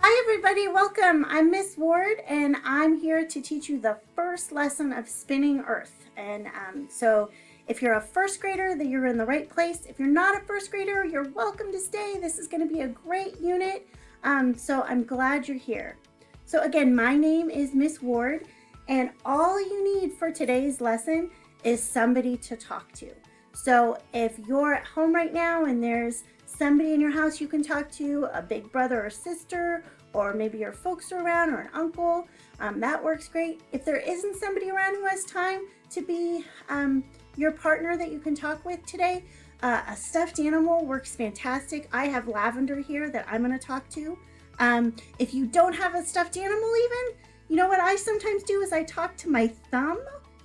Hi everybody, welcome. I'm Miss Ward and I'm here to teach you the first lesson of spinning earth. And um, so if you're a first grader, then you're in the right place. If you're not a first grader, you're welcome to stay. This is gonna be a great unit. Um, so I'm glad you're here. So again, my name is Miss Ward and all you need for today's lesson is somebody to talk to. So if you're at home right now and there's somebody in your house you can talk to, a big brother or sister, or maybe your folks are around or an uncle, um, that works great. If there isn't somebody around who has time to be um, your partner that you can talk with today, uh, a stuffed animal works fantastic. I have Lavender here that I'm gonna talk to. Um, if you don't have a stuffed animal even, you know what I sometimes do is I talk to my thumb.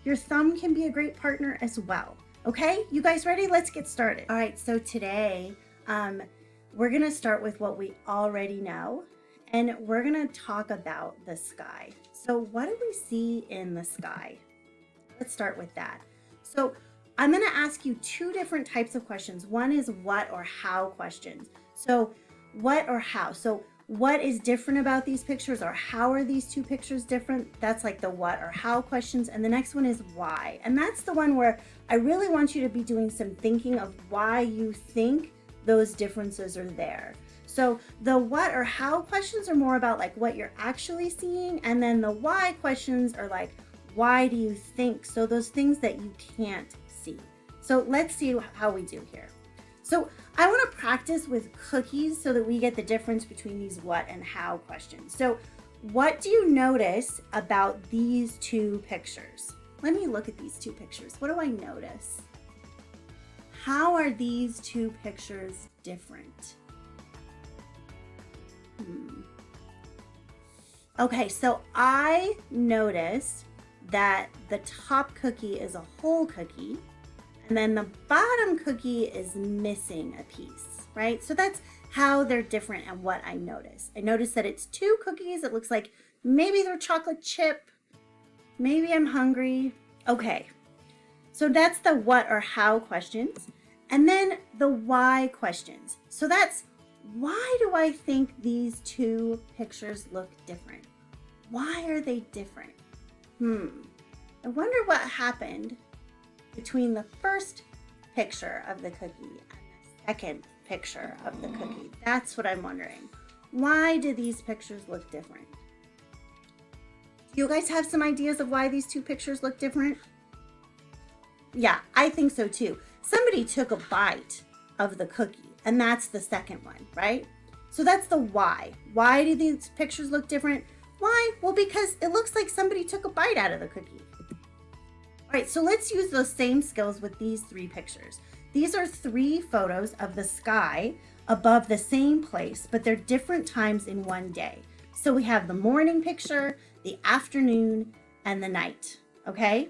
Your thumb can be a great partner as well. Okay, you guys ready? Let's get started. All right, so today um, we're gonna start with what we already know and we're gonna talk about the sky. So what do we see in the sky? Let's start with that. So I'm gonna ask you two different types of questions. One is what or how questions. So what or how? So what is different about these pictures or how are these two pictures different? That's like the what or how questions. And the next one is why. And that's the one where I really want you to be doing some thinking of why you think those differences are there. So the what or how questions are more about like what you're actually seeing. And then the why questions are like, why do you think? So those things that you can't see. So let's see how we do here. So I want to practice with cookies so that we get the difference between these what and how questions. So what do you notice about these two pictures? Let me look at these two pictures. What do I notice? How are these two pictures different? Hmm. Okay, so I noticed that the top cookie is a whole cookie and then the bottom cookie is missing a piece, right? So that's how they're different and what I notice. I notice that it's two cookies. It looks like maybe they're chocolate chip. Maybe I'm hungry. Okay, so that's the what or how questions. And then the why questions. So that's why do I think these two pictures look different? Why are they different? Hmm, I wonder what happened between the first picture of the cookie and the second picture of the cookie. That's what I'm wondering. Why do these pictures look different? Do you guys have some ideas of why these two pictures look different? Yeah, I think so too. Somebody took a bite of the cookie and that's the second one, right? So that's the why. Why do these pictures look different? Why? Well, because it looks like somebody took a bite out of the cookie. All right, so let's use those same skills with these three pictures. These are three photos of the sky above the same place, but they're different times in one day. So we have the morning picture, the afternoon, and the night, okay?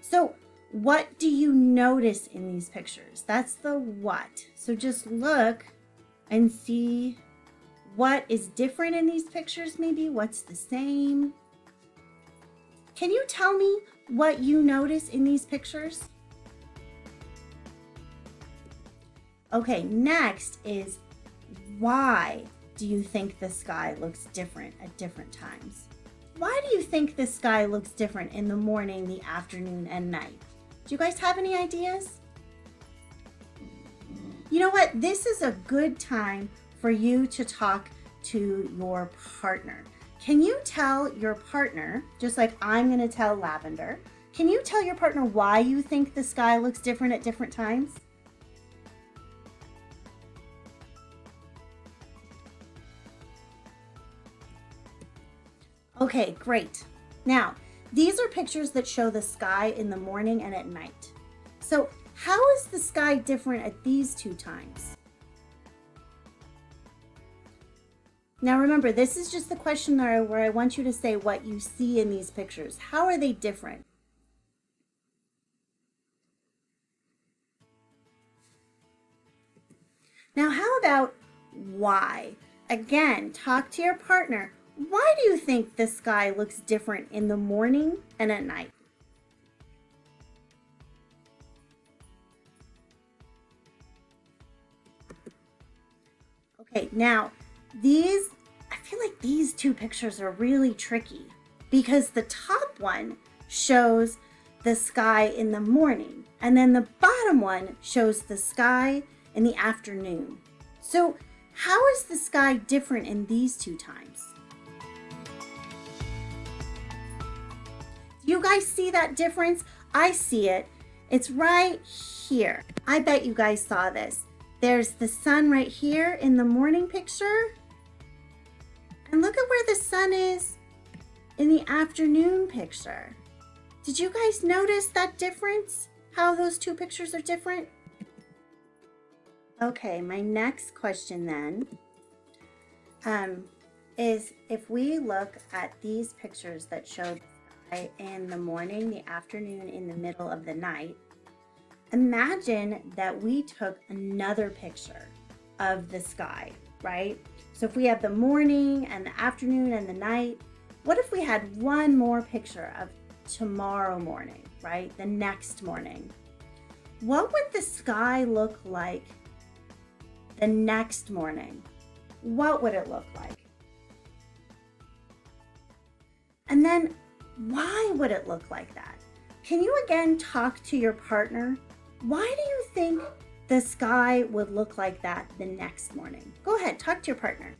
So what do you notice in these pictures? That's the what. So just look and see what is different in these pictures maybe, what's the same. Can you tell me what you notice in these pictures? Okay, next is why do you think the sky looks different at different times? Why do you think the sky looks different in the morning, the afternoon, and night? Do you guys have any ideas? You know what? This is a good time for you to talk to your partner. Can you tell your partner, just like I'm going to tell Lavender, can you tell your partner why you think the sky looks different at different times? Okay, great. Now, these are pictures that show the sky in the morning and at night. So how is the sky different at these two times? Now remember, this is just the question where I want you to say what you see in these pictures. How are they different? Now how about why? Again, talk to your partner. Why do you think the sky looks different in the morning and at night? Okay, now these, I feel like these two pictures are really tricky because the top one shows the sky in the morning and then the bottom one shows the sky in the afternoon. So how is the sky different in these two times? You guys see that difference? I see it. It's right here. I bet you guys saw this. There's the sun right here in the morning picture. And look at where the sun is in the afternoon picture. Did you guys notice that difference? How those two pictures are different? Okay, my next question then um, is if we look at these pictures that show in the morning, the afternoon, in the middle of the night, imagine that we took another picture of the sky, right? So if we have the morning and the afternoon and the night, what if we had one more picture of tomorrow morning, right? The next morning. What would the sky look like the next morning? What would it look like? And then why would it look like that? Can you again talk to your partner? Why do you think the sky would look like that the next morning? Go ahead, talk to your partner.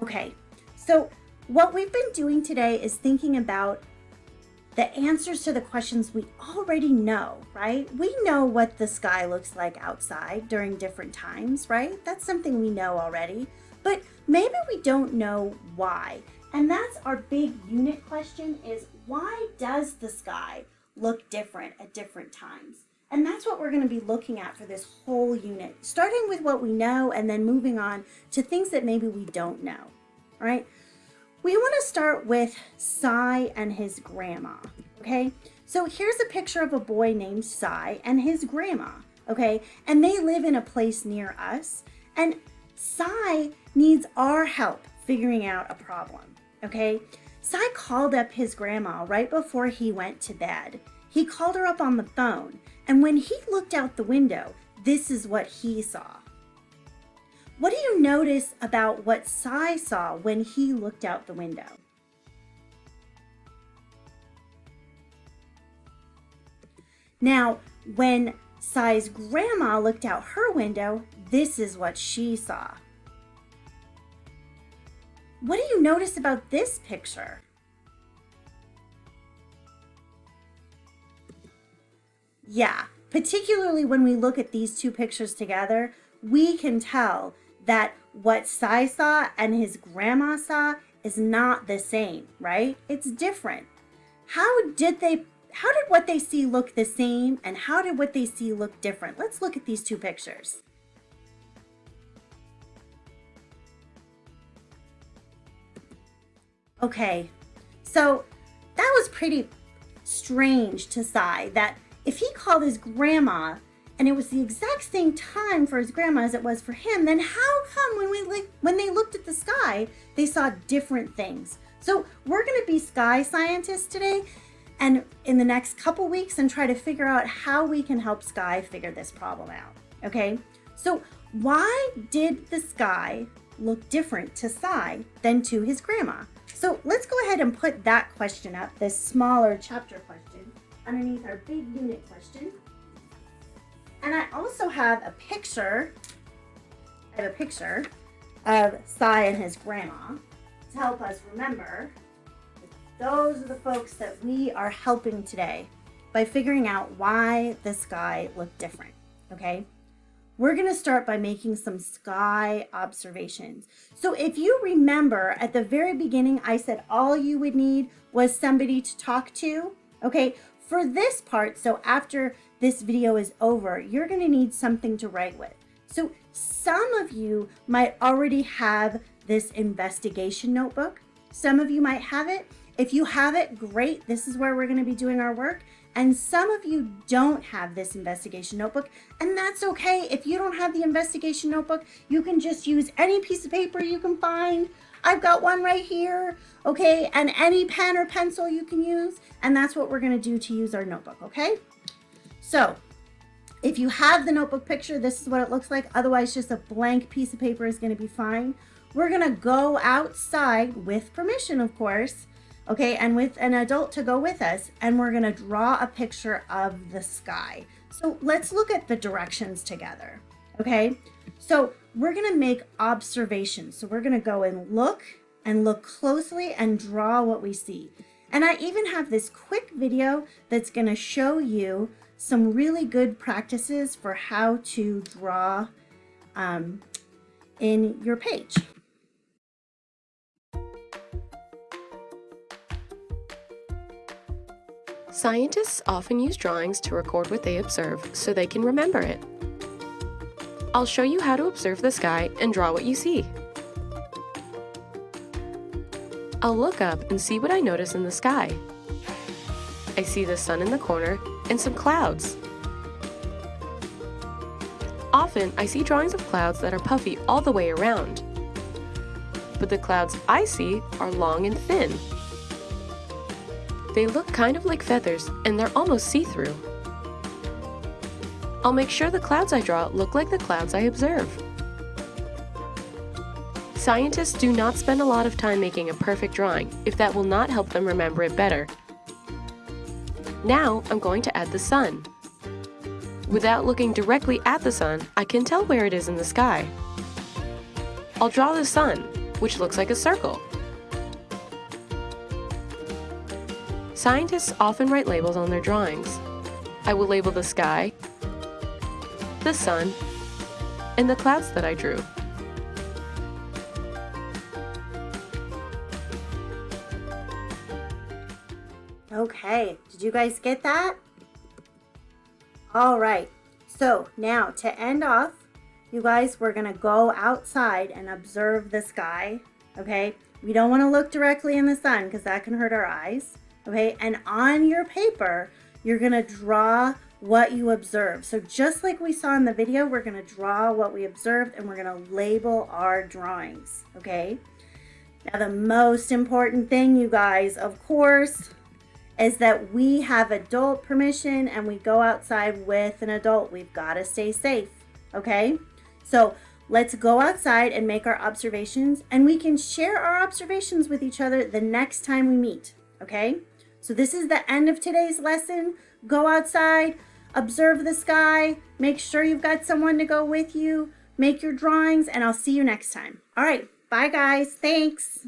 Okay, so what we've been doing today is thinking about the answers to the questions we already know, right? We know what the sky looks like outside during different times, right? That's something we know already, but maybe we don't know why. And that's our big unit question is why does the sky look different at different times? And that's what we're going to be looking at for this whole unit, starting with what we know and then moving on to things that maybe we don't know, right? We want to start with Cy and his grandma, okay? So here's a picture of a boy named Cy and his grandma, okay? And they live in a place near us. And Cy needs our help figuring out a problem, okay? Cy called up his grandma right before he went to bed. He called her up on the phone, and when he looked out the window, this is what he saw. What do you notice about what Cy saw when he looked out the window? Now, when Cy's grandma looked out her window, this is what she saw. What do you notice about this picture? Yeah, particularly when we look at these two pictures together, we can tell that what Cy saw and his grandma saw is not the same, right? It's different. How did they, how did what they see look the same and how did what they see look different? Let's look at these two pictures. Okay, so that was pretty strange to Cy that if he called his grandma and it was the exact same time for his grandma as it was for him, then how come when we when they looked at the sky, they saw different things? So we're going to be sky scientists today and in the next couple weeks and try to figure out how we can help Sky figure this problem out. Okay, so why did the sky look different to Cy than to his grandma? So let's go ahead and put that question up, this smaller chapter question, underneath our big unit question. And I also have a picture, I have a picture of Cy and his grandma to help us remember those are the folks that we are helping today by figuring out why the sky looked different, okay? We're gonna start by making some sky observations. So if you remember at the very beginning, I said all you would need was somebody to talk to, okay? For this part, so after this video is over, you're gonna need something to write with. So some of you might already have this investigation notebook. Some of you might have it. If you have it, great. This is where we're gonna be doing our work. And some of you don't have this investigation notebook, and that's okay. If you don't have the investigation notebook, you can just use any piece of paper you can find. I've got one right here, okay? And any pen or pencil you can use, and that's what we're gonna do to use our notebook, okay? So If you have the notebook picture, this is what it looks like. Otherwise, just a blank piece of paper is gonna be fine. We're gonna go outside with permission, of course, okay, and with an adult to go with us, and we're gonna draw a picture of the sky. So let's look at the directions together, okay? So we're gonna make observations. So we're gonna go and look and look closely and draw what we see. And I even have this quick video that's gonna show you some really good practices for how to draw um, in your page. Scientists often use drawings to record what they observe so they can remember it. I'll show you how to observe the sky and draw what you see. I'll look up and see what I notice in the sky. I see the sun in the corner and some clouds. Often, I see drawings of clouds that are puffy all the way around. But the clouds I see are long and thin. They look kind of like feathers and they're almost see-through. I'll make sure the clouds I draw look like the clouds I observe. Scientists do not spend a lot of time making a perfect drawing if that will not help them remember it better. Now I'm going to add the sun. Without looking directly at the sun, I can tell where it is in the sky. I'll draw the sun, which looks like a circle. Scientists often write labels on their drawings. I will label the sky, the sun, and the clouds that I drew. Okay, did you guys get that? All right, so now to end off, you guys, we're gonna go outside and observe the sky, okay? We don't wanna look directly in the sun because that can hurt our eyes, okay? And on your paper, you're gonna draw what you observe. So just like we saw in the video, we're gonna draw what we observed and we're gonna label our drawings, okay? Now the most important thing, you guys, of course, is that we have adult permission and we go outside with an adult. We've gotta stay safe, okay? So let's go outside and make our observations and we can share our observations with each other the next time we meet, okay? So this is the end of today's lesson. Go outside, observe the sky, make sure you've got someone to go with you, make your drawings, and I'll see you next time. All right, bye guys, thanks.